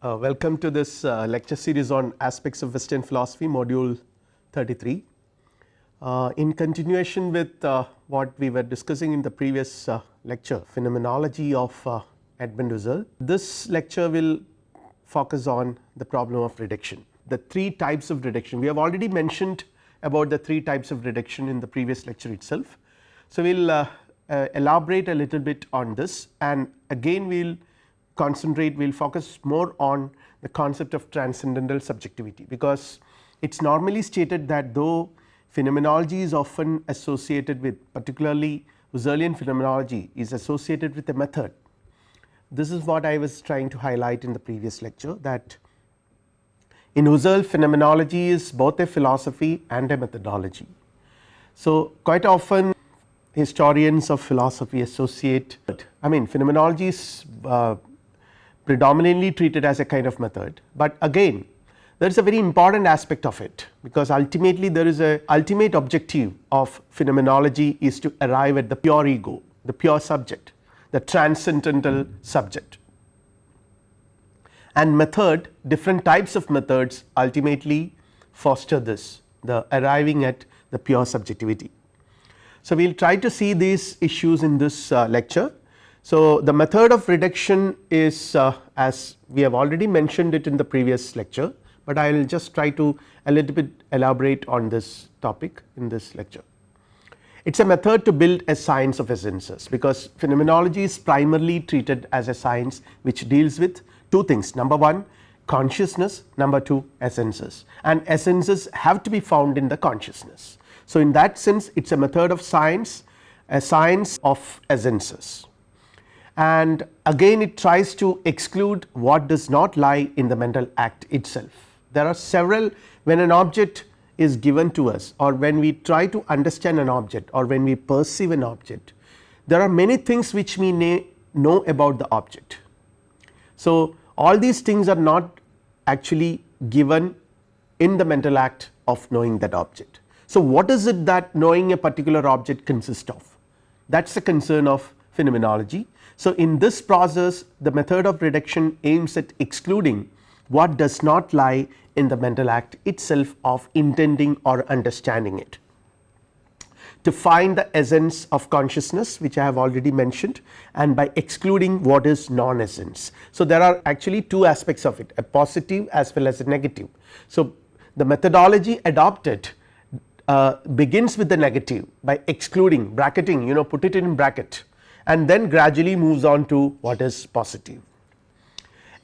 Uh, welcome to this uh, lecture series on aspects of western philosophy module 33. Uh, in continuation with uh, what we were discussing in the previous uh, lecture phenomenology of uh, Edmund Husserl, this lecture will focus on the problem of reduction. The three types of reduction we have already mentioned about the three types of reduction in the previous lecture itself. So, we will elaborate a little bit on this and again we will concentrate we will focus more on the concept of transcendental subjectivity, because it is normally stated that though phenomenology is often associated with particularly Husserlian phenomenology is associated with a method. This is what I was trying to highlight in the previous lecture that in Husserl phenomenology is both a philosophy and a methodology. So, quite often historians of philosophy associate I mean phenomenology is uh, predominantly treated as a kind of method, but again there is a very important aspect of it because ultimately there is a ultimate objective of phenomenology is to arrive at the pure ego the pure subject the transcendental subject. And method different types of methods ultimately foster this the arriving at the pure subjectivity. So, we will try to see these issues in this uh, lecture so, the method of reduction is uh, as we have already mentioned it in the previous lecture, but I will just try to a little bit elaborate on this topic in this lecture. It is a method to build a science of essences, because phenomenology is primarily treated as a science which deals with two things number 1 consciousness number 2 essences and essences have to be found in the consciousness. So, in that sense it is a method of science a science of essences and again it tries to exclude what does not lie in the mental act itself. There are several when an object is given to us or when we try to understand an object or when we perceive an object there are many things which we know about the object. So, all these things are not actually given in the mental act of knowing that object. So, what is it that knowing a particular object consists of that is the concern of phenomenology so, in this process the method of reduction aims at excluding what does not lie in the mental act itself of intending or understanding it. To find the essence of consciousness which I have already mentioned and by excluding what is non essence. So, there are actually two aspects of it a positive as well as a negative. So, the methodology adopted uh, begins with the negative by excluding bracketing you know put it in bracket and then gradually moves on to what is positive.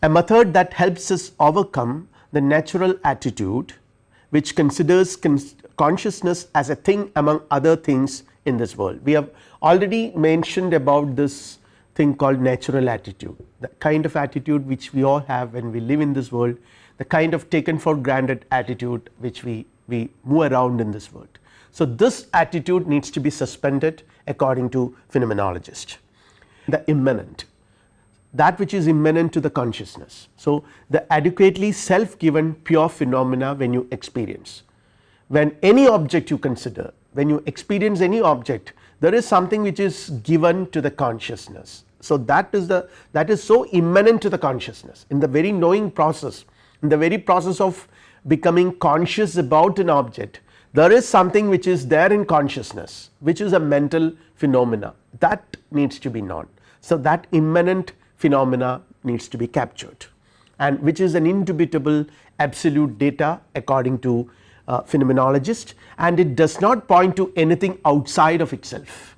A method that helps us overcome the natural attitude which considers consciousness as a thing among other things in this world. We have already mentioned about this thing called natural attitude the kind of attitude which we all have when we live in this world the kind of taken for granted attitude which we, we move around in this world. So, this attitude needs to be suspended according to phenomenologist the immanent that which is immanent to the consciousness. So, the adequately self given pure phenomena when you experience when any object you consider when you experience any object there is something which is given to the consciousness. So, that is the that is so immanent to the consciousness in the very knowing process in the very process of becoming conscious about an object there is something which is there in consciousness which is a mental phenomena that needs to be known. So, that immanent phenomena needs to be captured and which is an indubitable absolute data according to uh, phenomenologist and it does not point to anything outside of itself.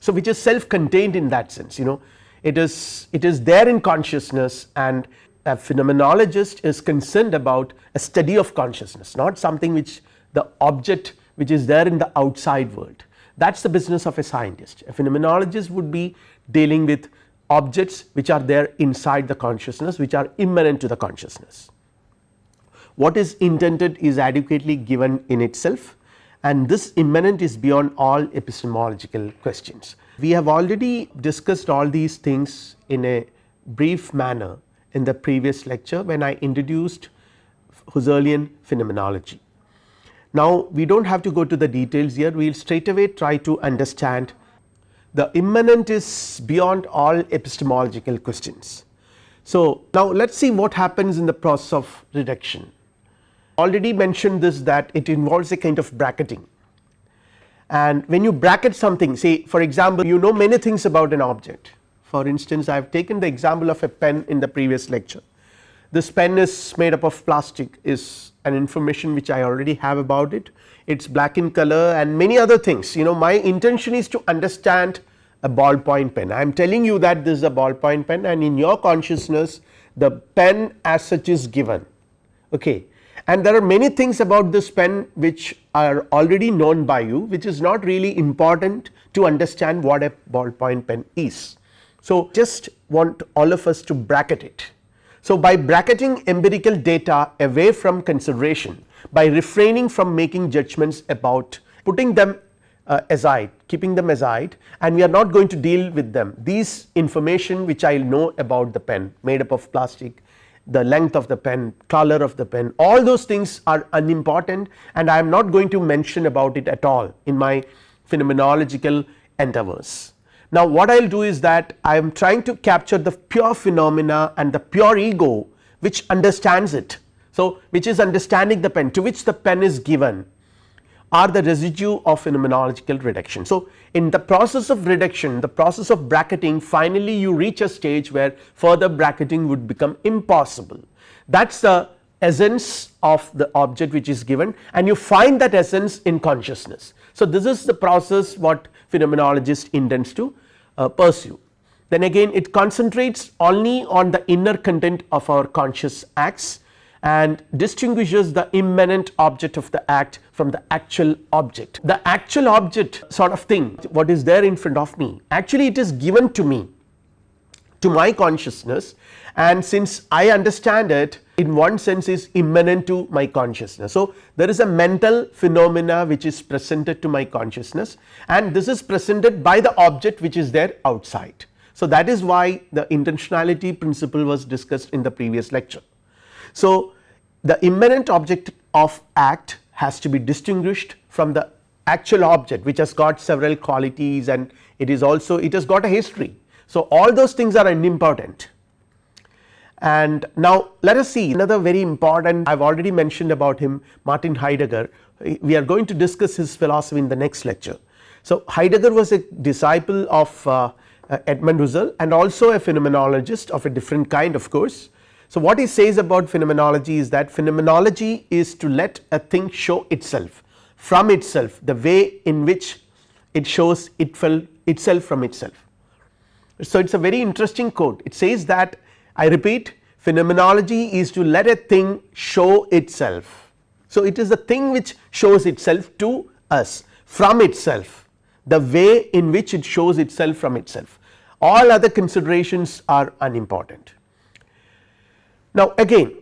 So, which is self contained in that sense you know it is it is there in consciousness and a phenomenologist is concerned about a study of consciousness not something which the object which is there in the outside world that is the business of a scientist. A phenomenologist would be dealing with objects which are there inside the consciousness which are immanent to the consciousness. What is intended is adequately given in itself and this immanent is beyond all epistemological questions. We have already discussed all these things in a brief manner in the previous lecture when I introduced Husserlian phenomenology. Now, we do not have to go to the details here we will straight away try to understand the immanent is beyond all epistemological questions. So, now let us see what happens in the process of reduction. Already mentioned this that it involves a kind of bracketing and when you bracket something say for example, you know many things about an object. For instance, I have taken the example of a pen in the previous lecture. This pen is made up of plastic is an information which I already have about it. It is black in color and many other things you know my intention is to understand a ballpoint pen. I am telling you that this is a ballpoint pen and in your consciousness the pen as such is given okay and there are many things about this pen which are already known by you which is not really important to understand what a ballpoint pen is. So, just want all of us to bracket it. So, by bracketing empirical data away from consideration by refraining from making judgments about putting them uh, aside keeping them aside and we are not going to deal with them these information which I know about the pen made up of plastic the length of the pen, color of the pen all those things are unimportant and I am not going to mention about it at all in my phenomenological endeavors. Now what I will do is that I am trying to capture the pure phenomena and the pure ego which understands it. So which is understanding the pen to which the pen is given are the residue of phenomenological reduction. So, in the process of reduction the process of bracketing finally you reach a stage where further bracketing would become impossible that is the essence of the object which is given and you find that essence in consciousness. So, this is the process what phenomenologist intends to uh, pursue then again it concentrates only on the inner content of our conscious acts and distinguishes the immanent object of the act from the actual object. The actual object sort of thing what is there in front of me actually it is given to me to my consciousness and since I understand it in one sense is immanent to my consciousness. So, there is a mental phenomena which is presented to my consciousness and this is presented by the object which is there outside. So, that is why the intentionality principle was discussed in the previous lecture. So, the immanent object of act has to be distinguished from the actual object which has got several qualities and it is also it has got a history. So, all those things are unimportant and now let us see another very important I have already mentioned about him Martin Heidegger we are going to discuss his philosophy in the next lecture. So, Heidegger was a disciple of uh, Edmund Husserl and also a phenomenologist of a different kind of course so, what he says about phenomenology is that phenomenology is to let a thing show itself from itself the way in which it shows itself from itself. So, it is a very interesting quote it says that I repeat phenomenology is to let a thing show itself. So, it is the thing which shows itself to us from itself the way in which it shows itself from itself all other considerations are unimportant. Now again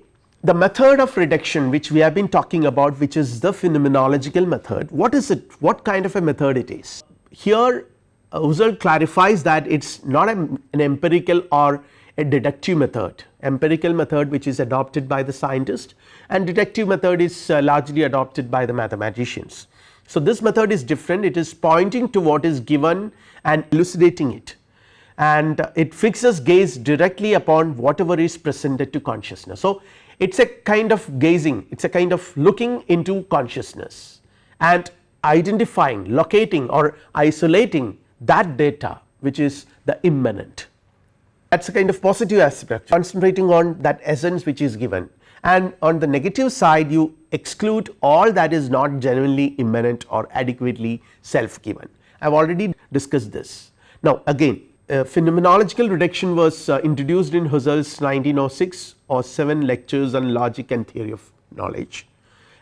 the method of reduction which we have been talking about which is the phenomenological method what is it what kind of a method it is. Here uh, Husserl clarifies that it is not an empirical or a deductive method empirical method which is adopted by the scientist and deductive method is uh, largely adopted by the mathematicians. So this method is different it is pointing to what is given and elucidating it and it fixes gaze directly upon whatever is presented to consciousness. So, it is a kind of gazing it is a kind of looking into consciousness and identifying locating or isolating that data which is the immanent that is a kind of positive aspect concentrating on that essence which is given and on the negative side you exclude all that is not genuinely immanent or adequately self given I have already discussed this. Now again uh, phenomenological reduction was uh, introduced in Husserl's 1906 or 7 lectures on logic and theory of knowledge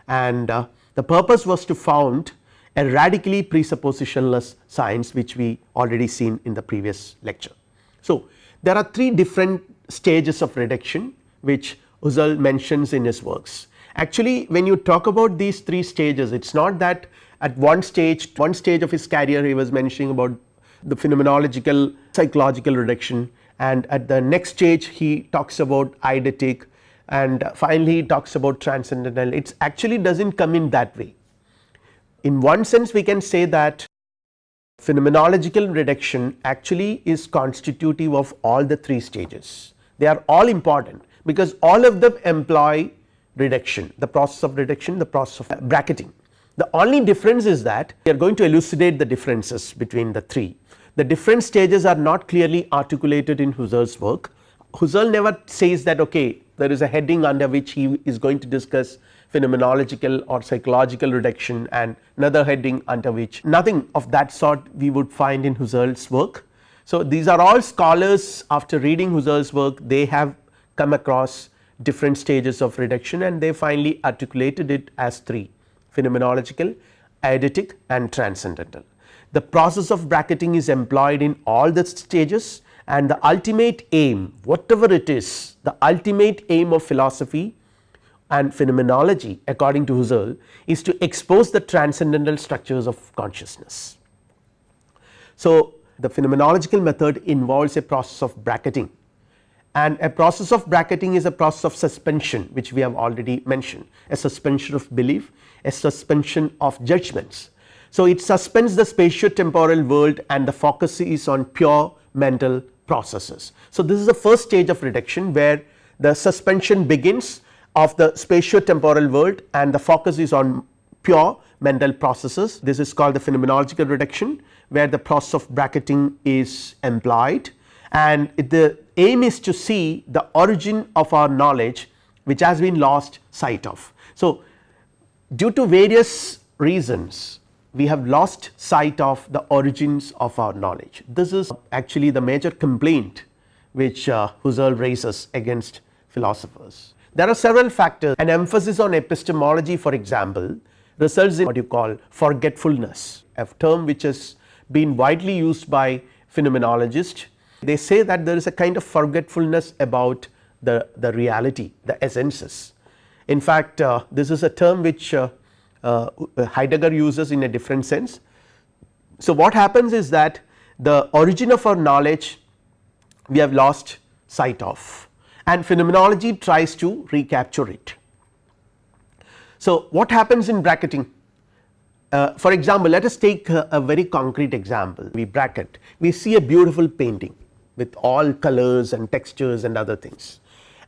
and uh, the purpose was to found a radically presuppositionless science which we already seen in the previous lecture. So, there are three different stages of reduction which Husserl mentions in his works. Actually when you talk about these three stages it is not that at one stage one stage of his career he was mentioning about the phenomenological psychological reduction and at the next stage he talks about eidetic and finally he talks about transcendental it actually does not come in that way. In one sense we can say that phenomenological reduction actually is constitutive of all the three stages they are all important because all of them employ reduction the process of reduction the process of bracketing. The only difference is that we are going to elucidate the differences between the three the different stages are not clearly articulated in Husserl's work. Husserl never says that okay there is a heading under which he is going to discuss phenomenological or psychological reduction and another heading under which nothing of that sort we would find in Husserl's work. So, these are all scholars after reading Husserl's work they have come across different stages of reduction and they finally articulated it as 3 phenomenological, eidetic and transcendental. The process of bracketing is employed in all the stages and the ultimate aim whatever it is the ultimate aim of philosophy and phenomenology according to Husserl is to expose the transcendental structures of consciousness. So, the phenomenological method involves a process of bracketing and a process of bracketing is a process of suspension which we have already mentioned a suspension of belief a suspension of judgments. So, it suspends the spatio-temporal world and the focus is on pure mental processes. So, this is the first stage of reduction where the suspension begins of the spatio-temporal world and the focus is on pure mental processes. This is called the phenomenological reduction where the process of bracketing is employed and the aim is to see the origin of our knowledge which has been lost sight of. So, due to various reasons we have lost sight of the origins of our knowledge. This is actually the major complaint which uh, Husserl raises against philosophers. There are several factors an emphasis on epistemology for example results in what you call forgetfulness a term which has been widely used by phenomenologists. They say that there is a kind of forgetfulness about the, the reality the essences. In fact, uh, this is a term which uh, uh, Heidegger uses in a different sense. So, what happens is that the origin of our knowledge we have lost sight of and phenomenology tries to recapture it. So, what happens in bracketing? Uh, for example, let us take a, a, very concrete example we bracket we see a beautiful painting with all colors and textures and other things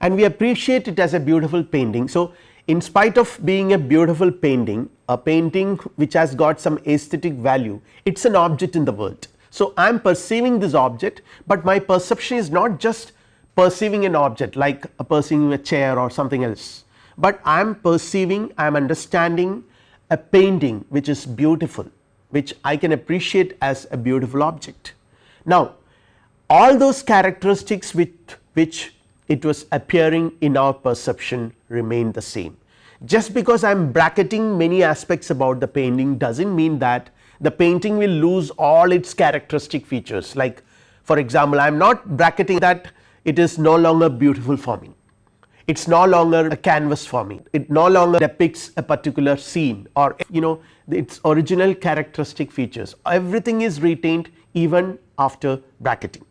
and we appreciate it as a beautiful painting. So, in spite of being a beautiful painting a painting which has got some aesthetic value it is an object in the world. So, I am perceiving this object, but my perception is not just perceiving an object like a perceiving a chair or something else, but I am perceiving I am understanding a painting which is beautiful which I can appreciate as a beautiful object. Now, all those characteristics with which it was appearing in our perception remain the same. Just because I am bracketing many aspects about the painting does not mean that the painting will lose all its characteristic features like for example, I am not bracketing that it is no longer beautiful for me, it is no longer a canvas for me, it no longer depicts a particular scene or you know its original characteristic features. Everything is retained even after bracketing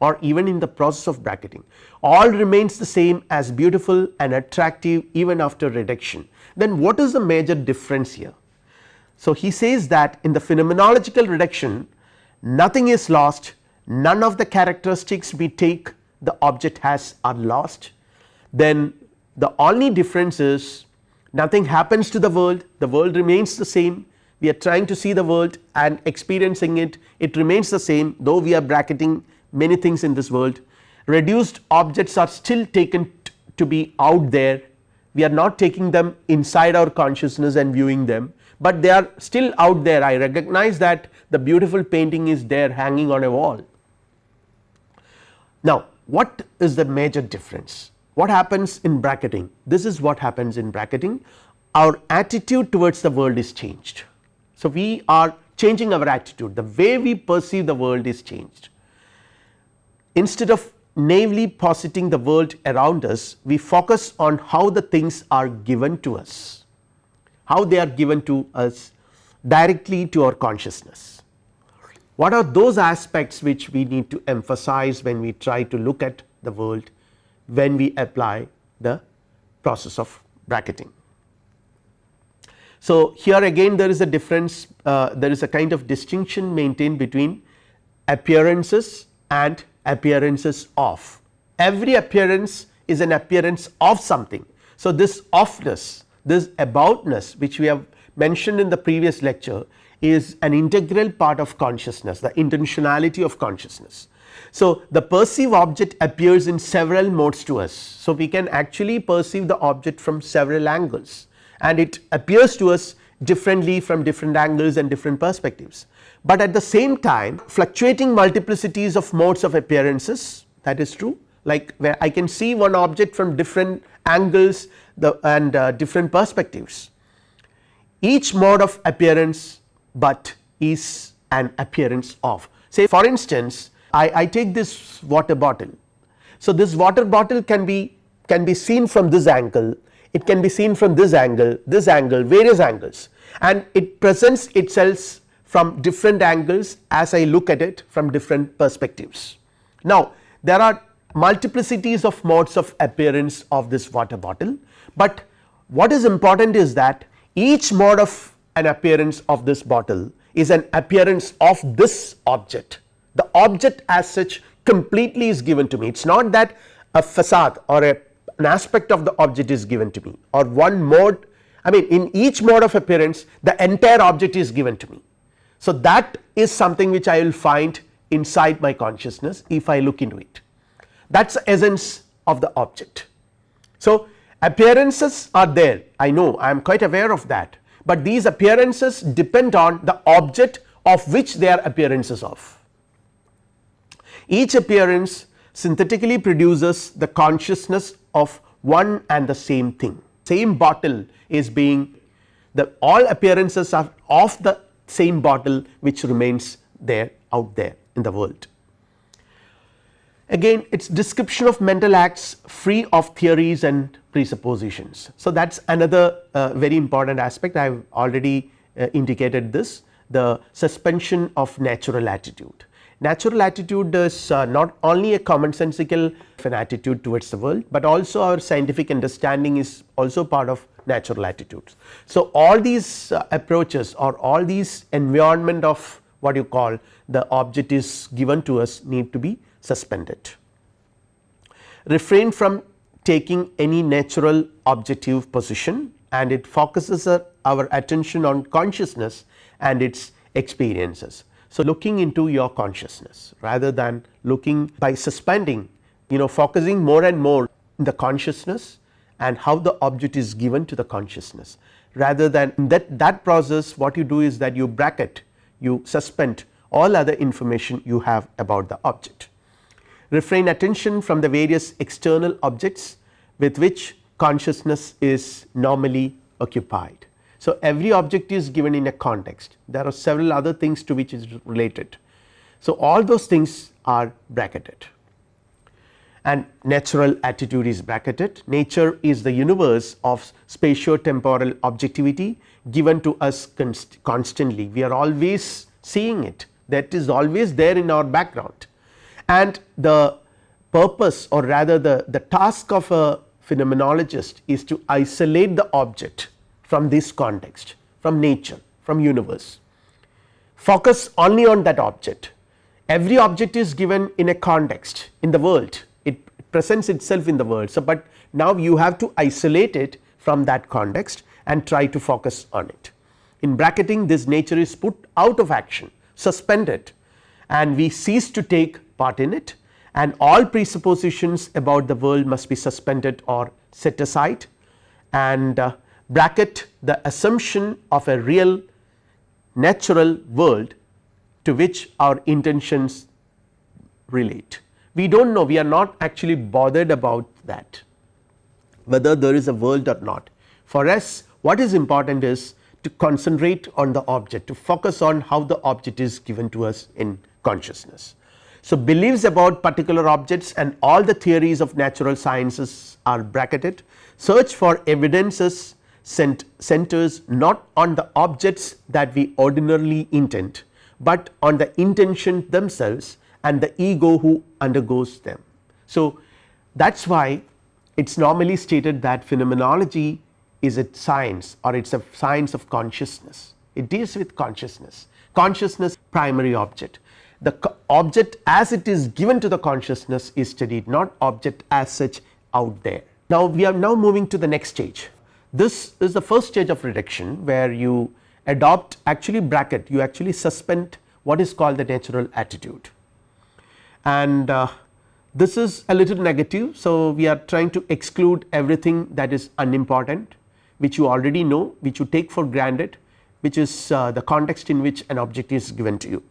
or even in the process of bracketing. All remains the same as beautiful and attractive even after reduction. Then what is the major difference here. So, he says that in the phenomenological reduction nothing is lost. None of the characteristics we take the object has are lost then the only difference is nothing happens to the world the world remains the same. We are trying to see the world and experiencing it it remains the same though we are bracketing many things in this world. Reduced objects are still taken to be out there. We are not taking them inside our consciousness and viewing them, but they are still out there. I recognize that the beautiful painting is there hanging on a wall. Now, what is the major difference? What happens in bracketing? This is what happens in bracketing our attitude towards the world is changed. So, we are changing our attitude the way we perceive the world is changed instead of naively positing the world around us, we focus on how the things are given to us, how they are given to us directly to our consciousness. What are those aspects which we need to emphasize when we try to look at the world when we apply the process of bracketing. So, here again there is a difference uh, there is a kind of distinction maintained between appearances and appearances of every appearance is an appearance of something. So, this offness this aboutness which we have mentioned in the previous lecture is an integral part of consciousness the intentionality of consciousness. So, the perceive object appears in several modes to us. So, we can actually perceive the object from several angles and it appears to us differently from different angles and different perspectives. But at the same time fluctuating multiplicities of modes of appearances that is true like where I can see one object from different angles the and uh, different perspectives. Each mode of appearance but is an appearance of say for instance I, I take this water bottle. So, this water bottle can be can be seen from this angle it can be seen from this angle this angle various angles and it presents itself from different angles as I look at it from different perspectives. Now, there are multiplicities of modes of appearance of this water bottle, but what is important is that each mode of an appearance of this bottle is an appearance of this object. The object as such completely is given to me. It is not that a facade or a, an aspect of the object is given to me or one mode. I mean in each mode of appearance the entire object is given to me. So, that is something which I will find inside my consciousness if I look into it. That is the essence of the object. So, appearances are there. I know I am quite aware of that, but these appearances depend on the object of which they are appearances of. Each appearance synthetically produces the consciousness of one and the same thing same bottle is being the all appearances are of the same bottle which remains there out there in the world. Again it is description of mental acts free of theories and presuppositions. So, that is another uh, very important aspect I have already uh, indicated this the suspension of natural attitude. Natural attitude is uh, not only a commonsensical an attitude towards the world, but also our scientific understanding is also part of natural attitudes. So, all these uh, approaches or all these environment of what you call the object is given to us need to be suspended. Refrain from taking any natural objective position and it focuses our our attention on consciousness and its experiences. So, looking into your consciousness rather than looking by suspending you know focusing more and more in the consciousness and how the object is given to the consciousness rather than that that process what you do is that you bracket you suspend all other information you have about the object refrain attention from the various external objects with which consciousness is normally occupied. So, every object is given in a context. There are several other things to which is related. So, all those things are bracketed. And natural attitude is bracketed. Nature is the universe of spatio-temporal objectivity given to us const constantly. We are always seeing it. That is always there in our background and the purpose or rather the, the task of a phenomenologist is to isolate the object from this context from nature from universe focus only on that object every object is given in a context in the world it presents itself in the world. So, but now you have to isolate it from that context and try to focus on it. In bracketing this nature is put out of action suspended and we cease to take part in it and all presuppositions about the world must be suspended or set aside and uh, bracket the assumption of a real natural world to which our intentions relate. We do not know we are not actually bothered about that whether there is a world or not. For us what is important is to concentrate on the object to focus on how the object is given to us in consciousness. So, beliefs about particular objects and all the theories of natural sciences are bracketed. Search for evidences cent centers not on the objects that we ordinarily intend, but on the intention themselves and the ego who undergoes them. So, that is why it is normally stated that phenomenology is a science or it is a science of consciousness. It deals with consciousness. Consciousness primary object the object as it is given to the consciousness is studied not object as such out there. Now, we are now moving to the next stage this is the first stage of reduction where you adopt actually bracket you actually suspend what is called the natural attitude and uh, this is a little negative. So, we are trying to exclude everything that is unimportant which you already know which you take for granted which is uh, the context in which an object is given to you.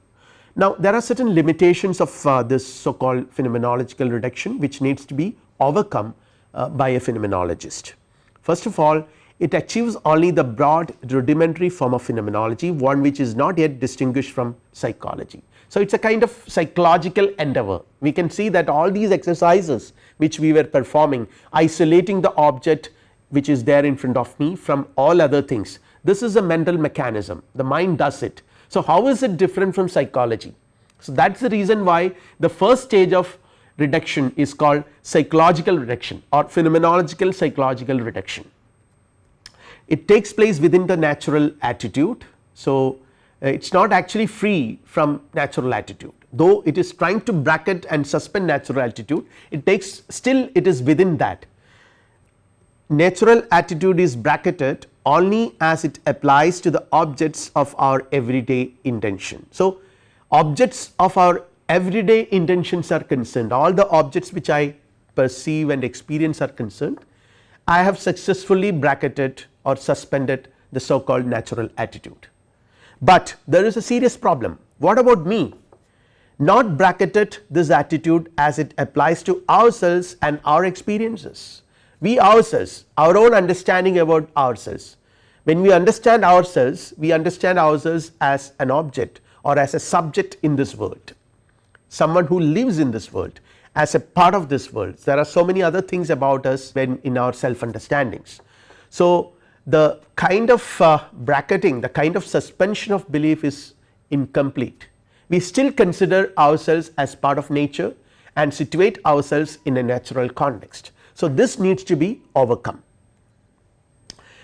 Now, there are certain limitations of uh, this so called phenomenological reduction which needs to be overcome uh, by a phenomenologist. First of all it achieves only the broad rudimentary form of phenomenology one which is not yet distinguished from psychology. So, it is a kind of psychological endeavor we can see that all these exercises which we were performing isolating the object which is there in front of me from all other things this is a mental mechanism the mind does it. So, how is it different from psychology. So, that is the reason why the first stage of reduction is called psychological reduction or phenomenological psychological reduction. It takes place within the natural attitude. So, uh, it is not actually free from natural attitude though it is trying to bracket and suspend natural attitude it takes still it is within that. Natural attitude is bracketed only as it applies to the objects of our everyday intention. So, objects of our everyday intentions are concerned all the objects which I perceive and experience are concerned I have successfully bracketed or suspended the so called natural attitude. But there is a serious problem what about me not bracketed this attitude as it applies to ourselves and our experiences. We ourselves our own understanding about ourselves when we understand ourselves we understand ourselves as an object or as a subject in this world someone who lives in this world as a part of this world there are so many other things about us when in our self understandings. So, the kind of uh, bracketing the kind of suspension of belief is incomplete we still consider ourselves as part of nature and situate ourselves in a natural context. So, this needs to be overcome.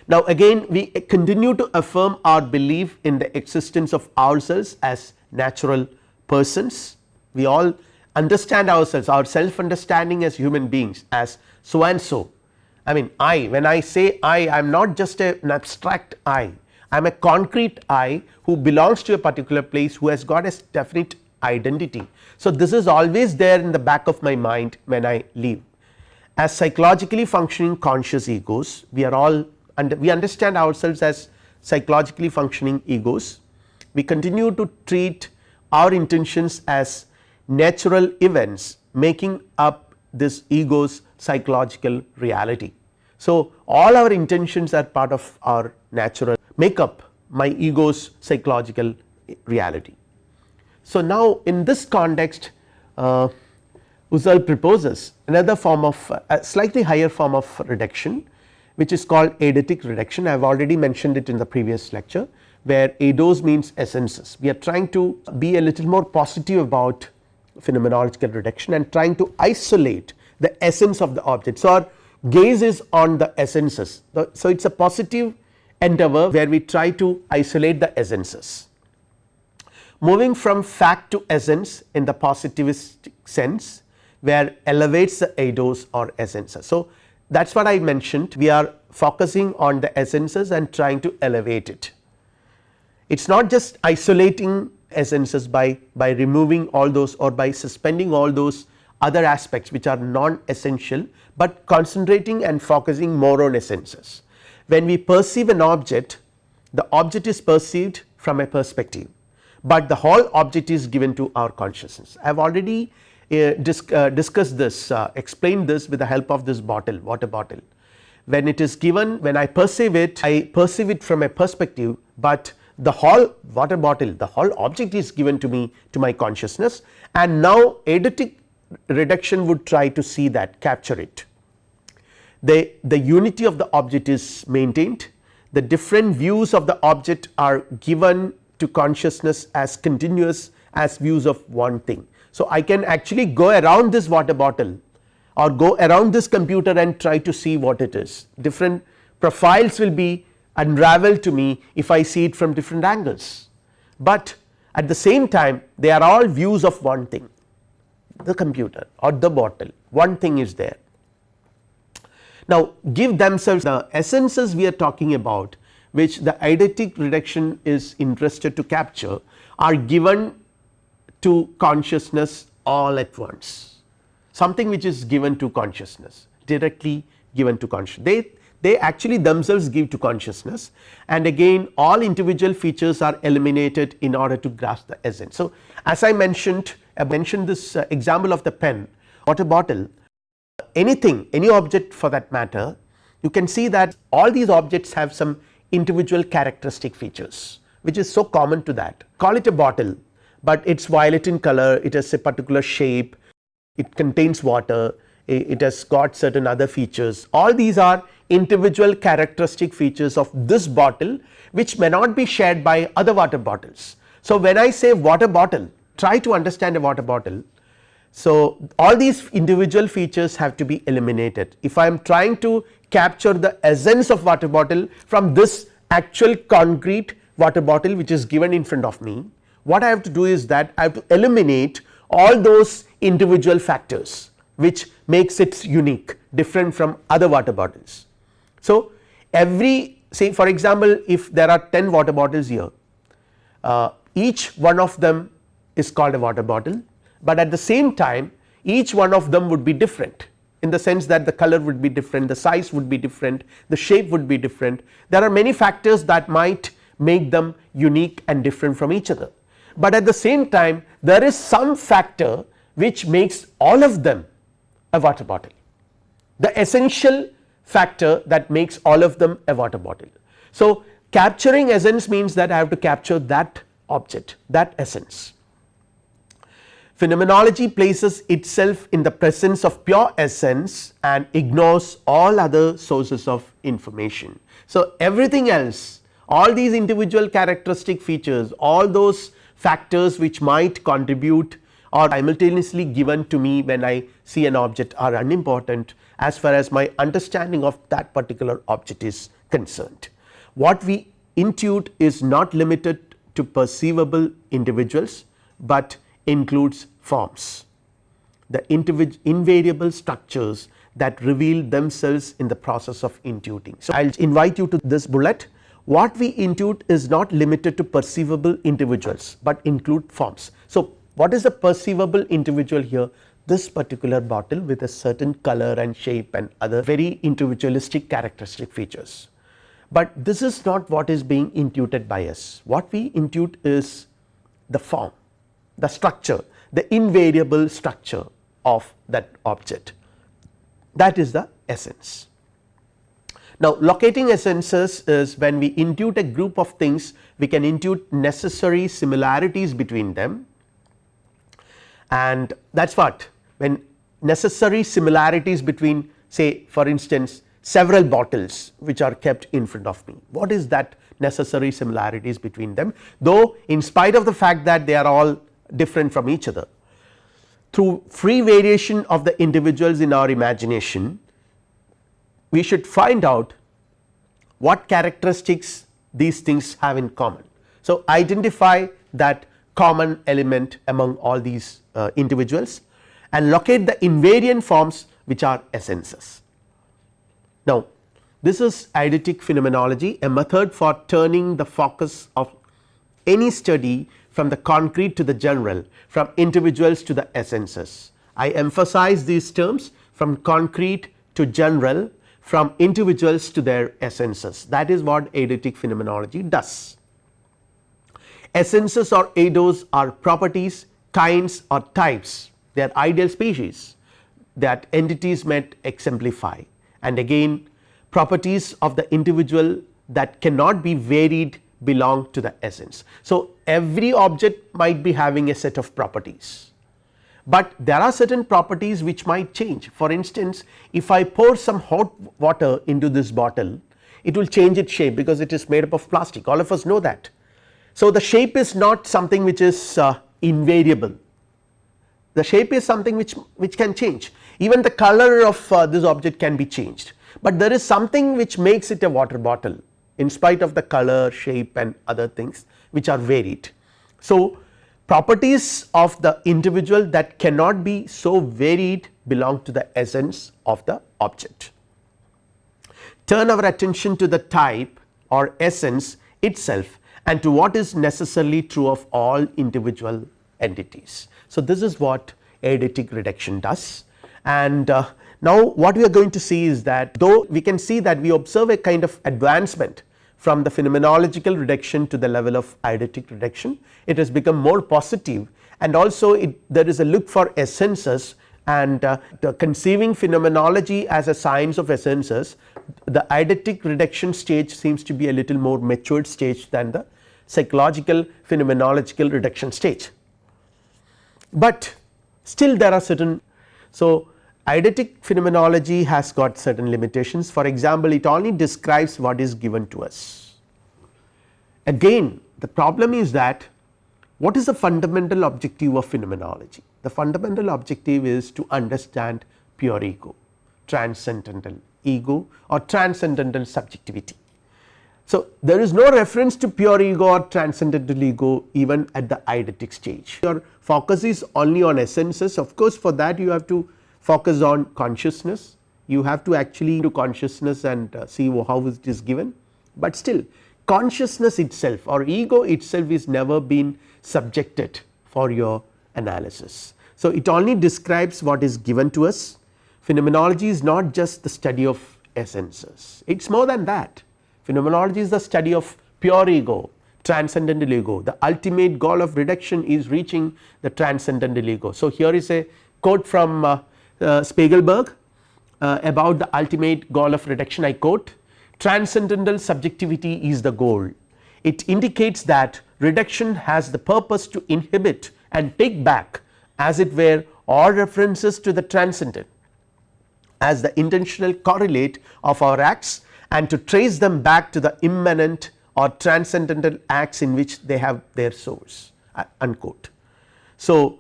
Now, again we continue to affirm our belief in the existence of ourselves as natural persons we all understand ourselves our self understanding as human beings as so and so I mean I when I say I I am not just a, an abstract I I am a concrete I who belongs to a particular place who has got a definite identity. So, this is always there in the back of my mind when I live as psychologically functioning conscious egos we are all and we understand ourselves as psychologically functioning egos we continue to treat our intentions as natural events making up this ego's psychological reality. So, all our intentions are part of our natural make up my ego's psychological reality. So, now in this context uh, Husserl proposes another form of a slightly higher form of reduction which is called eidetic reduction I have already mentioned it in the previous lecture where eidos means essences we are trying to be a little more positive about phenomenological reduction and trying to isolate the essence of the object. So, our gaze is on the essences. So, it is a positive endeavor where we try to isolate the essences. Moving from fact to essence in the positivist sense where elevates the eidos or essences. So, that is what I mentioned we are focusing on the essences and trying to elevate it. It is not just isolating essences by, by removing all those or by suspending all those other aspects which are non essential, but concentrating and focusing more on essences. When we perceive an object the object is perceived from a perspective, but the whole object is given to our consciousness. I have already disc, uh, discussed this uh, explained this with the help of this bottle water bottle. When it is given when I perceive it I perceive it from a perspective, but the whole water bottle the whole object is given to me to my consciousness and now eidetic reduction would try to see that capture it. The, the unity of the object is maintained the different views of the object are given to consciousness as continuous as views of one thing. So, I can actually go around this water bottle or go around this computer and try to see what it is. Different profiles will be unravel to me if I see it from different angles, but at the same time they are all views of one thing the computer or the bottle. One thing is there. Now give themselves the essences we are talking about which the eidetic reduction is interested to capture are given to consciousness all at once. Something which is given to consciousness directly given to consciousness they they actually themselves give to consciousness. And again all individual features are eliminated in order to grasp the essence. So, as I mentioned I mentioned this uh, example of the pen water bottle. Anything any object for that matter you can see that all these objects have some individual characteristic features which is so common to that. Call it a bottle, but it is violet in color. It has a particular shape. It contains water. It has got certain other features. All these are individual characteristic features of this bottle which may not be shared by other water bottles. So, when I say water bottle try to understand a water bottle. So, all these individual features have to be eliminated. If I am trying to capture the essence of water bottle from this actual concrete water bottle which is given in front of me what I have to do is that I have to eliminate all those individual factors which makes it unique different from other water bottles. So, every say for example, if there are 10 water bottles here uh, each one of them is called a water bottle, but at the same time each one of them would be different in the sense that the color would be different, the size would be different, the shape would be different. There are many factors that might make them unique and different from each other, but at the same time there is some factor which makes all of them a water bottle the essential factor that makes all of them a water bottle. So, capturing essence means that I have to capture that object that essence. Phenomenology places itself in the presence of pure essence and ignores all other sources of information. So, everything else all these individual characteristic features all those factors which might contribute or simultaneously given to me when I see an object are unimportant as far as my understanding of that particular object is concerned. What we intuit is not limited to perceivable individuals, but includes forms the invariable structures that reveal themselves in the process of intuiting. So, I will invite you to this bullet what we intuit is not limited to perceivable individuals, but include forms. So, what is the perceivable individual here this particular bottle with a certain color and shape and other very individualistic characteristic features. But this is not what is being intuited by us what we intuit is the form the structure the invariable structure of that object that is the essence. Now locating essences is when we intuit a group of things we can intuit necessary similarities between them. And that is what when necessary similarities between say for instance several bottles which are kept in front of me. What is that necessary similarities between them? Though in spite of the fact that they are all different from each other through free variation of the individuals in our imagination we should find out what characteristics these things have in common. So, identify that common element among all these uh, individuals and locate the invariant forms which are essences. Now, this is eidetic phenomenology a method for turning the focus of any study from the concrete to the general from individuals to the essences. I emphasize these terms from concrete to general from individuals to their essences that is what eidetic phenomenology does. Essences or eidos are properties kinds or types they are ideal species that entities might exemplify and again properties of the individual that cannot be varied belong to the essence. So, every object might be having a set of properties, but there are certain properties which might change. For instance if I pour some hot water into this bottle it will change its shape because it is made up of plastic. All of us know that. So, the shape is not something which is uh, invariable. The shape is something which which can change. Even the color of uh, this object can be changed, but there is something which makes it a water bottle in spite of the color shape and other things which are varied. So, properties of the individual that cannot be so varied belong to the essence of the object. Turn our attention to the type or essence itself and to what is necessarily true of all individual entities. So, this is what eidetic reduction does and uh, now what we are going to see is that though we can see that we observe a kind of advancement from the phenomenological reduction to the level of eidetic reduction it has become more positive and also it there is a look for essences and uh, conceiving phenomenology as a science of essences the eidetic reduction stage seems to be a little more matured stage than the psychological phenomenological reduction stage. But still there are certain so eidetic phenomenology has got certain limitations for example it only describes what is given to us. Again the problem is that what is the fundamental objective of phenomenology the fundamental objective is to understand pure ego transcendental ego or transcendental subjectivity. So, there is no reference to pure ego or transcendental ego even at the eidetic stage your focus is only on essences of course for that you have to focus on consciousness. You have to actually do consciousness and uh, see how it is given, but still consciousness itself or ego itself is never been subjected for your analysis. So, it only describes what is given to us. Phenomenology is not just the study of essences. It is more than that. Phenomenology is the study of pure ego transcendental ego. The ultimate goal of reduction is reaching the transcendental ego. So, here is a quote from uh, Spiegelberg uh, about the ultimate goal of reduction I quote transcendental subjectivity is the goal it indicates that reduction has the purpose to inhibit and take back as it were all references to the transcendent as the intentional correlate of our acts and to trace them back to the immanent or transcendental acts in which they have their source uh, unquote. So,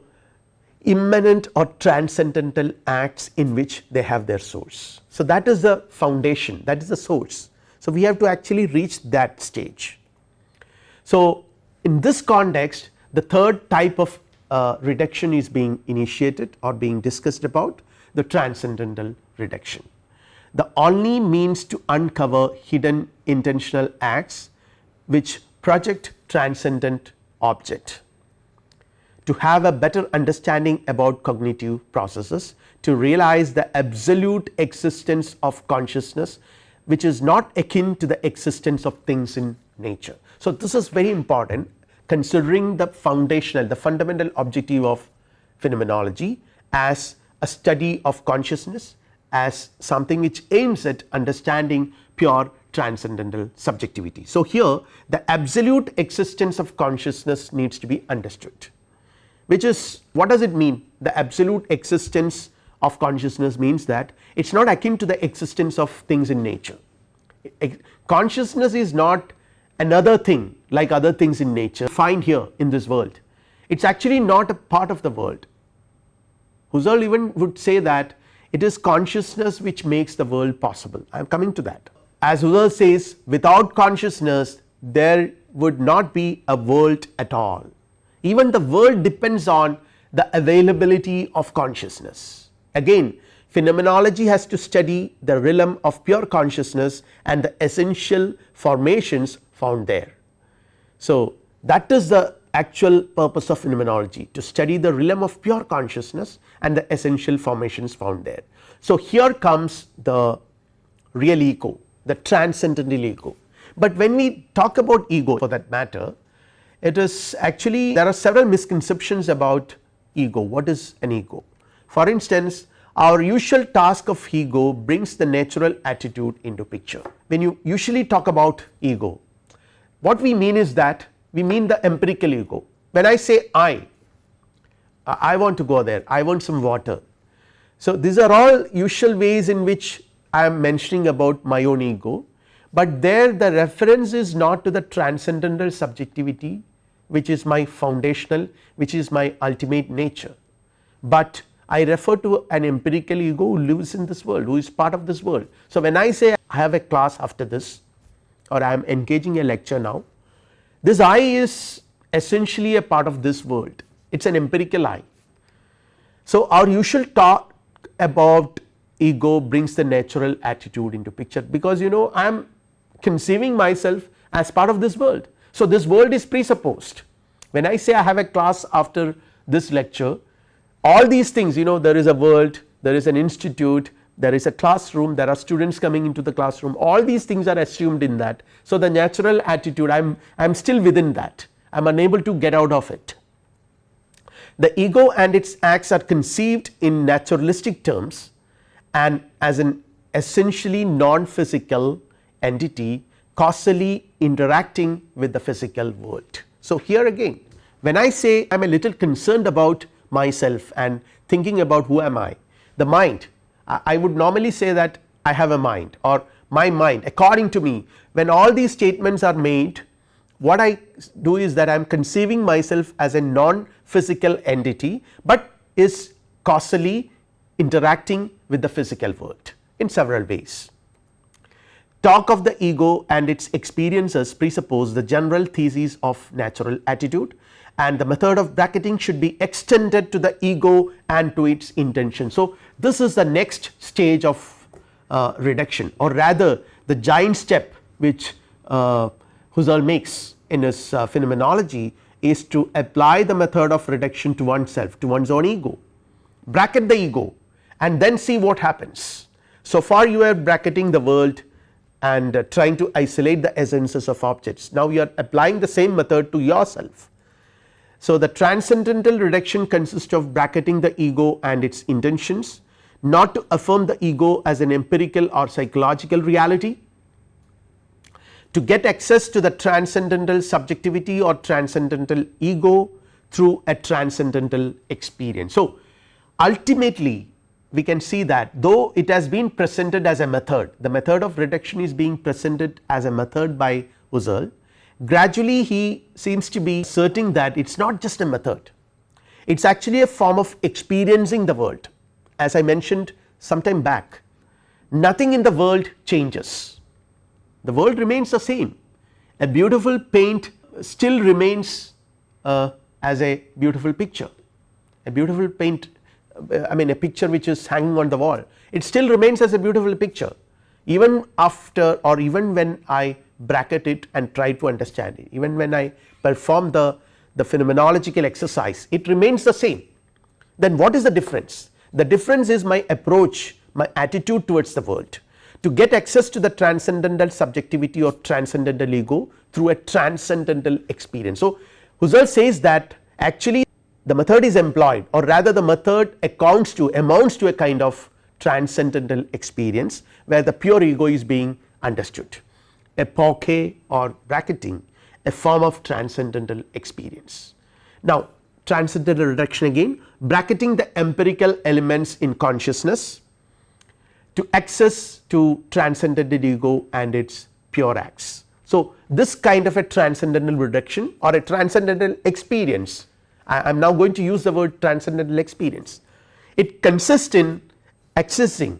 immanent or transcendental acts in which they have their source. So, that is the foundation that is the source. So, we have to actually reach that stage. So, in this context the third type of uh, reduction is being initiated or being discussed about the transcendental reduction. The only means to uncover hidden intentional acts which project transcendent object to have a better understanding about cognitive processes to realize the absolute existence of consciousness which is not akin to the existence of things in nature. So, this is very important considering the foundational the fundamental objective of phenomenology as a study of consciousness as something which aims at understanding pure transcendental subjectivity. So, here the absolute existence of consciousness needs to be understood which is what does it mean the absolute existence of consciousness means that it is not akin to the existence of things in nature. Consciousness is not another thing like other things in nature find here in this world it is actually not a part of the world. Husserl even would say that it is consciousness which makes the world possible I am coming to that. As Husserl says without consciousness there would not be a world at all even the world depends on the availability of consciousness. Again phenomenology has to study the realm of pure consciousness and the essential formations found there. So, that is the actual purpose of phenomenology to study the realm of pure consciousness and the essential formations found there. So, here comes the real ego the transcendental ego, but when we talk about ego for that matter it is actually there are several misconceptions about ego. What is an ego. For instance our usual task of ego brings the natural attitude into picture. When you usually talk about ego what we mean is that we mean the empirical ego. When I say I I want to go there. I want some water. So, these are all usual ways in which I am mentioning about my own ego, but there the reference is not to the transcendental subjectivity which is my foundational which is my ultimate nature, but I refer to an empirical ego who lives in this world who is part of this world. So, when I say I have a class after this or I am engaging a lecture now this I is essentially a part of this world it is an empirical I. So, our usual talk about ego brings the natural attitude into picture because you know I am conceiving myself as part of this world. So, this world is presupposed when I say I have a class after this lecture all these things you know there is a world there is an institute there is a classroom there are students coming into the classroom all these things are assumed in that. So, the natural attitude I am I am still within that I am unable to get out of it. The ego and its acts are conceived in naturalistic terms and as an essentially non physical entity causally interacting with the physical world. So, here again when I say I am a little concerned about myself and thinking about who am I, the mind I would normally say that I have a mind or my mind according to me when all these statements are made what I do is that I am conceiving myself as a non physical entity, but is causally interacting with the physical world in several ways. Talk of the ego and its experiences presuppose the general thesis of natural attitude and the method of bracketing should be extended to the ego and to its intention. So, this is the next stage of uh, reduction or rather the giant step which uh, Husserl makes in his uh, phenomenology is to apply the method of reduction to oneself to one's own ego bracket the ego and then see what happens. So far you are bracketing the world and uh, trying to isolate the essences of objects now you are applying the same method to yourself. So the transcendental reduction consists of bracketing the ego and its intentions not to affirm the ego as an empirical or psychological reality to get access to the transcendental subjectivity or transcendental ego through a transcendental experience. So, ultimately we can see that though it has been presented as a method the method of reduction is being presented as a method by Husserl gradually he seems to be asserting that it is not just a method. It is actually a form of experiencing the world. As I mentioned some time back nothing in the world changes. The world remains the same. A beautiful paint still remains uh, as a beautiful picture. A beautiful paint I mean a picture which is hanging on the wall it still remains as a beautiful picture even after or even when I bracket it and try to understand it. Even when I perform the, the phenomenological exercise it remains the same. Then what is the difference? The difference is my approach my attitude towards the world. To get access to the transcendental subjectivity or transcendental ego through a transcendental experience. So, Husserl says that actually the method is employed or rather the method accounts to amounts to a kind of transcendental experience where the pure ego is being understood epoche or bracketing a form of transcendental experience. Now transcendental reduction again bracketing the empirical elements in consciousness to access to transcendental ego and its pure acts. So, this kind of a transcendental reduction or a transcendental experience I am now going to use the word transcendental experience it consists in accessing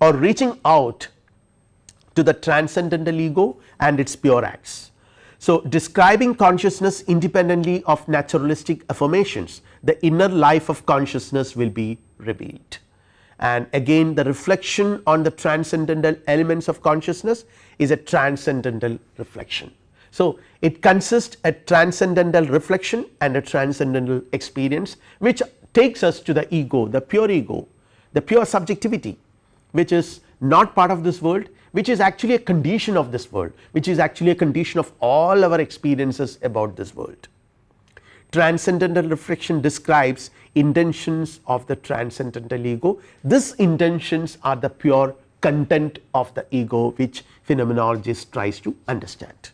or reaching out to the transcendental ego and its pure acts. So, describing consciousness independently of naturalistic affirmations the inner life of consciousness will be revealed and again the reflection on the transcendental elements of consciousness is a transcendental reflection. So, it consists a transcendental reflection and a transcendental experience which takes us to the ego the pure ego the pure subjectivity which is not part of this world which is actually a condition of this world which is actually a condition of all our experiences about this world. Transcendental reflection describes intentions of the transcendental ego. These intentions are the pure content of the ego which phenomenologist tries to understand.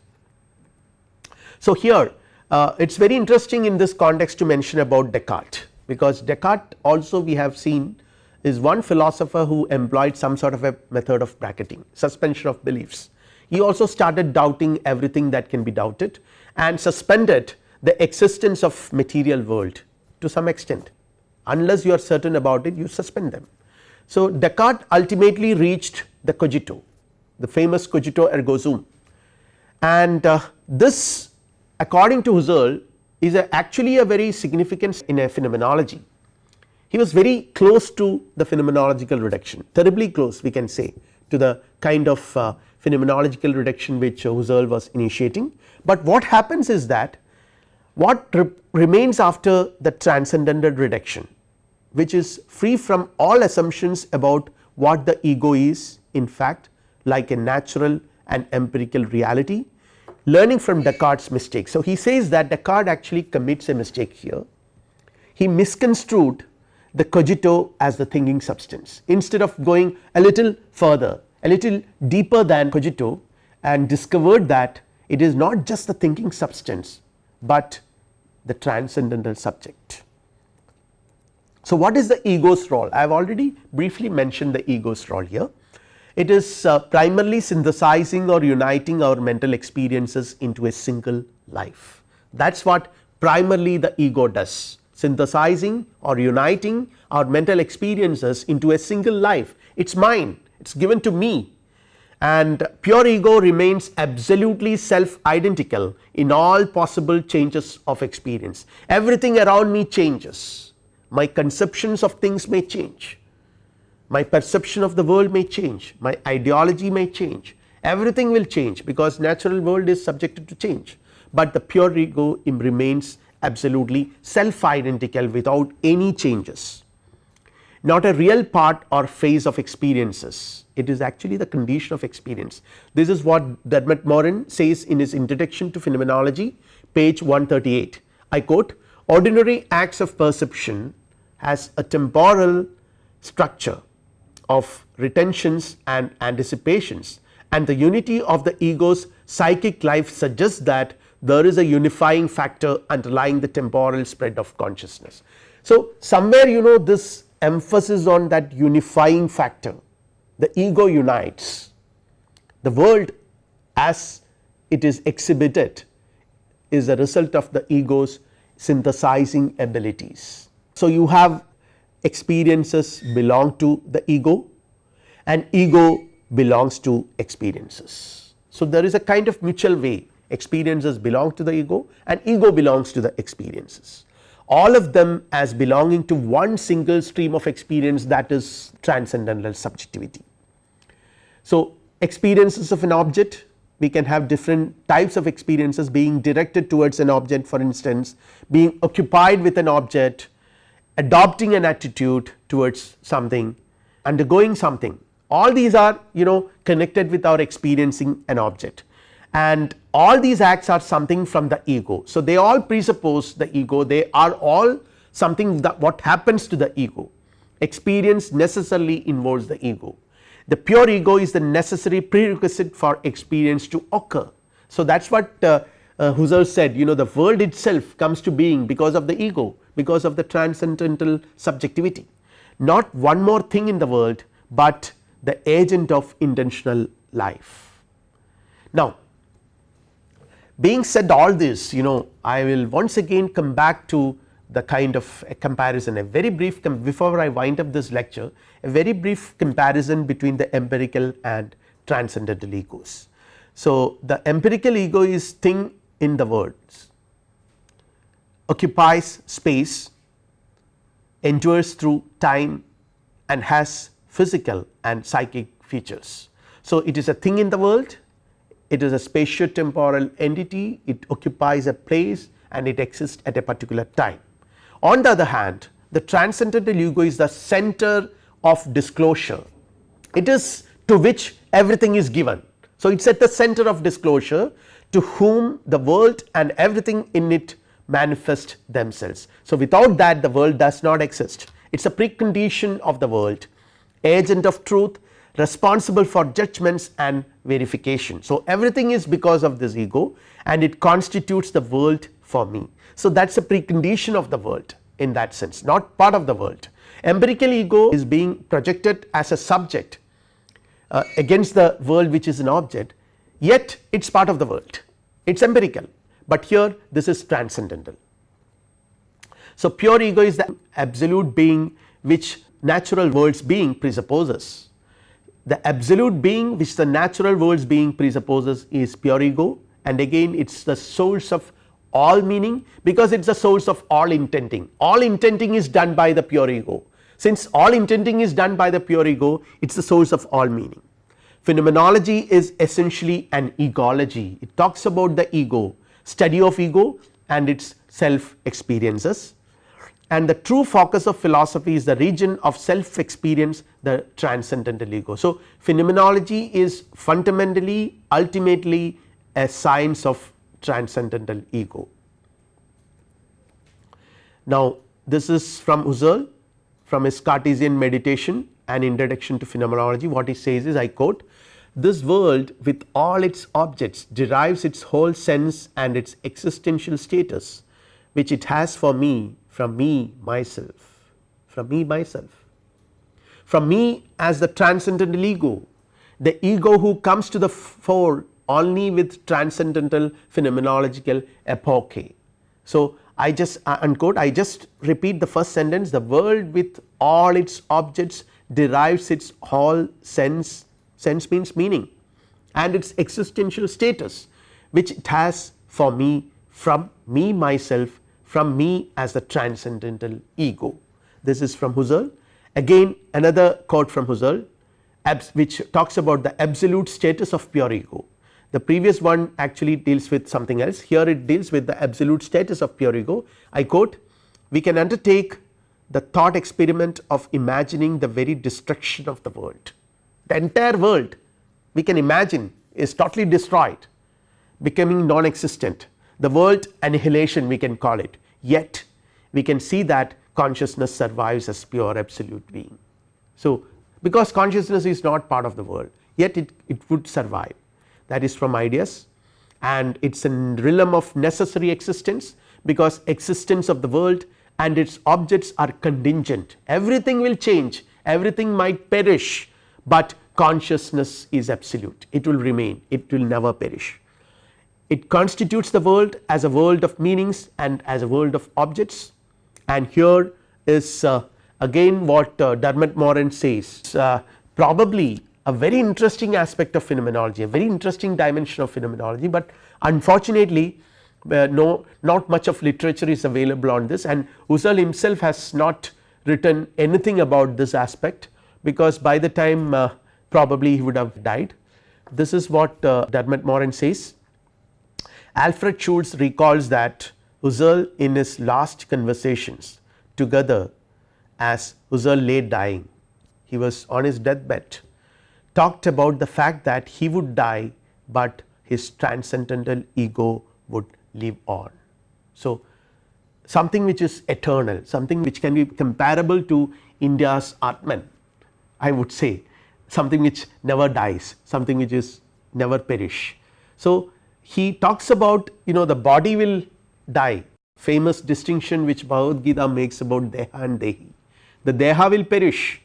So, here uh, it is very interesting in this context to mention about Descartes because Descartes also we have seen is one philosopher who employed some sort of a method of bracketing suspension of beliefs. He also started doubting everything that can be doubted and suspended the existence of material world to some extent unless you are certain about it you suspend them. So, Descartes ultimately reached the cogito the famous cogito ergo sum and uh, this according to Husserl is a actually a very significant in a phenomenology. He was very close to the phenomenological reduction terribly close we can say to the kind of uh, phenomenological reduction which Husserl was initiating, but what happens is that what re remains after the transcendental reduction which is free from all assumptions about what the ego is in fact like a natural and empirical reality learning from Descartes mistake. So, he says that Descartes actually commits a mistake here he misconstrued the cogito as the thinking substance instead of going a little further a little deeper than cogito and discovered that it is not just the thinking substance, but the transcendental subject. So, what is the ego's role? I have already briefly mentioned the ego's role here. It is uh, primarily synthesizing or uniting our mental experiences into a single life. That is what primarily the ego does synthesizing or uniting our mental experiences into a single life. It is mine, it is given to me and pure ego remains absolutely self identical in all possible changes of experience. Everything around me changes, my conceptions of things may change, my perception of the world may change, my ideology may change, everything will change because natural world is subjected to change, but the pure ego remains absolutely self identical without any changes, not a real part or phase of experiences. It is actually the condition of experience. This is what Dermot Moran says in his introduction to phenomenology page 138 I quote ordinary acts of perception has a temporal structure of retentions and anticipations and the unity of the ego's psychic life suggests that there is a unifying factor underlying the temporal spread of consciousness. So, somewhere you know this emphasis on that unifying factor the ego unites the world as it is exhibited is a result of the ego's synthesizing abilities. So, you have experiences belong to the ego and ego belongs to experiences. So, there is a kind of mutual way experiences belong to the ego and ego belongs to the experiences all of them as belonging to one single stream of experience that is transcendental subjectivity. So, experiences of an object we can have different types of experiences being directed towards an object for instance being occupied with an object adopting an attitude towards something undergoing something. All these are you know connected with our experiencing an object. And all these acts are something from the ego. So, they all presuppose the ego. They are all something that what happens to the ego. Experience necessarily involves the ego. The pure ego is the necessary prerequisite for experience to occur. So, that is what uh, uh, Husserl said you know the world itself comes to being because of the ego because of the transcendental subjectivity not one more thing in the world, but the agent of intentional life. Now, being said all this you know I will once again come back to the kind of a comparison a very brief before I wind up this lecture a very brief comparison between the empirical and transcendental egos. So, the empirical ego is thing in the words occupies space endures through time and has physical and psychic features. So, it is a thing in the world it is a spatio temporal entity it occupies a place and it exists at a particular time. On the other hand the transcendental ego is the center of disclosure it is to which everything is given. So, it is at the center of disclosure to whom the world and everything in it manifest themselves. So, without that the world does not exist it is a precondition of the world agent of truth responsible for judgments and verification. So, everything is because of this ego and it constitutes the world for me. So, that is a precondition of the world in that sense not part of the world. Empirical ego is being projected as a subject uh, against the world which is an object yet it is part of the world it is empirical, but here this is transcendental. So, pure ego is the absolute being which natural worlds being presupposes the absolute being which the natural worlds being presupposes is pure ego and again it is the source of all meaning because it is the source of all intenting all intenting is done by the pure ego since all intenting is done by the pure ego it is the source of all meaning. Phenomenology is essentially an egology it talks about the ego study of ego and its self experiences and the true focus of philosophy is the region of self experience the transcendental ego. So, phenomenology is fundamentally ultimately a science of transcendental ego. Now, this is from Husserl from his Cartesian meditation and introduction to phenomenology what he says is I quote this world with all its objects derives its whole sense and its existential status which it has for me from me myself from me myself from me as the transcendental ego the ego who comes to the fore only with transcendental phenomenological epoche. So, I just uh, unquote I just repeat the first sentence the world with all its objects derives its whole sense sense means meaning and its existential status which it has for me from me myself from me as the transcendental ego. This is from Husserl again another quote from Husserl which talks about the absolute status of pure ego the previous one actually deals with something else here it deals with the absolute status of pure ego. I quote we can undertake the thought experiment of imagining the very destruction of the world. The entire world we can imagine is totally destroyed becoming non-existent. The world annihilation we can call it. Yet we can see that consciousness survives as pure absolute being. So, because consciousness is not part of the world yet it, it would survive. That is from ideas. And it is a realm of necessary existence because existence of the world and its objects are contingent. Everything will change. Everything might perish, but consciousness is absolute. It will remain. It will never perish. It constitutes the world as a world of meanings and as a world of objects. And here is uh, again what uh, Dermot Moran says uh, probably a very interesting aspect of phenomenology a very interesting dimension of phenomenology, but unfortunately uh, no not much of literature is available on this. And Husserl himself has not written anything about this aspect because by the time uh, probably he would have died. This is what uh, Dermot Moran says Alfred Schutz recalls that Husserl in his last conversations together as Husserl lay dying he was on his deathbed talked about the fact that he would die, but his transcendental ego would live on. So, something which is eternal something which can be comparable to India's Atman I would say something which never dies something which is never perish. So, he talks about you know the body will die famous distinction which Bhagavad Gita makes about Deha and Dehi the Deha will perish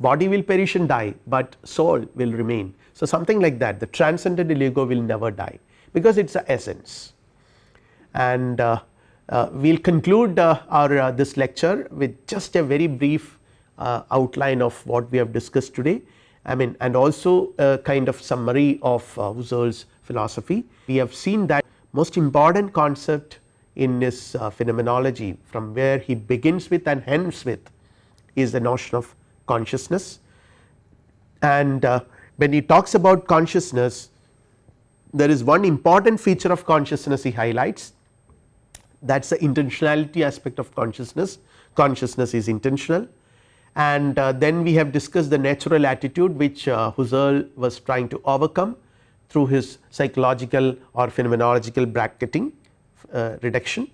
body will perish and die, but soul will remain. So, something like that the transcendental ego will never die because it is a essence and uh, uh, we will conclude uh, our uh, this lecture with just a very brief outline of what we have discussed today. I mean and also a kind of summary of uh, Husserl's philosophy. We have seen that most important concept in his phenomenology from where he begins with and ends with is the notion of consciousness. And uh, when he talks about consciousness there is one important feature of consciousness he highlights. That is the intentionality aspect of consciousness. Consciousness is intentional and uh, then we have discussed the natural attitude which uh, Husserl was trying to overcome through his psychological or phenomenological bracketing uh, reduction.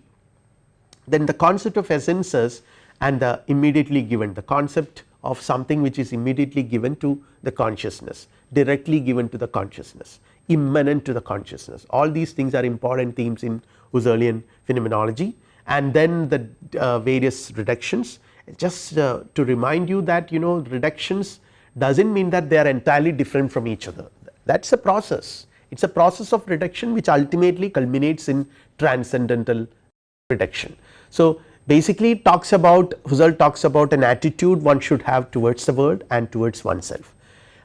Then the concept of essences and the immediately given the concept of something which is immediately given to the consciousness directly given to the consciousness immanent to the consciousness all these things are important themes in Husserlian phenomenology and then the uh, various reductions just uh, to remind you that you know reductions does not mean that they are entirely different from each other that is a process it is a process of reduction which ultimately culminates in transcendental reduction. So, basically talks about Husserl talks about an attitude one should have towards the world and towards oneself.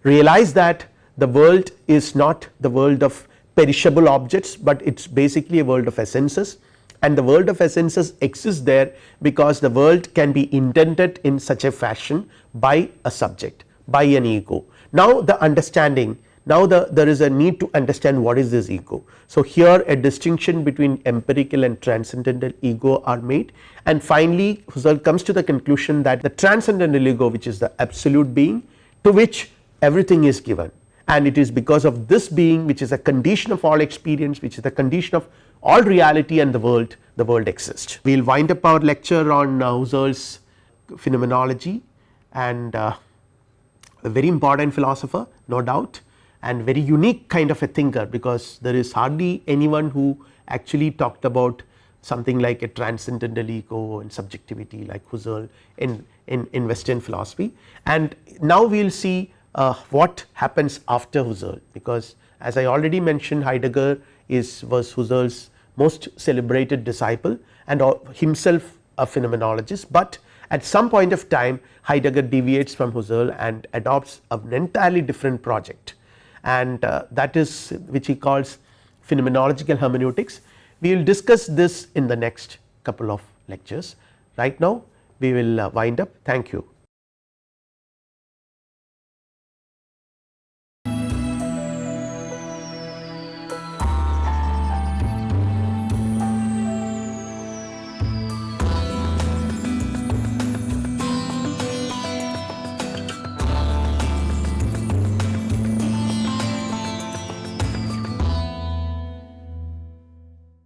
Realize that the world is not the world of perishable objects, but it is basically a world of essences and the world of essences exists there because the world can be intended in such a fashion by a subject by an ego. Now the understanding now the there is a need to understand what is this ego. So here a distinction between empirical and transcendental ego are made and finally Husserl comes to the conclusion that the transcendental ego which is the absolute being to which everything is given and it is because of this being which is a condition of all experience which is the condition of all reality and the world the world exists. We will wind up our lecture on uh, Husserl's phenomenology and uh, a very important philosopher no doubt and very unique kind of a thinker because there is hardly anyone who actually talked about something like a transcendental ego and subjectivity like Husserl in, in, in western philosophy. And now we will see uh, what happens after Husserl? Because as I already mentioned Heidegger is was Husserl's most celebrated disciple and himself a phenomenologist, but at some point of time Heidegger deviates from Husserl and adopts an entirely different project. And uh, that is which he calls phenomenological hermeneutics. We will discuss this in the next couple of lectures. Right now we will uh, wind up. Thank you.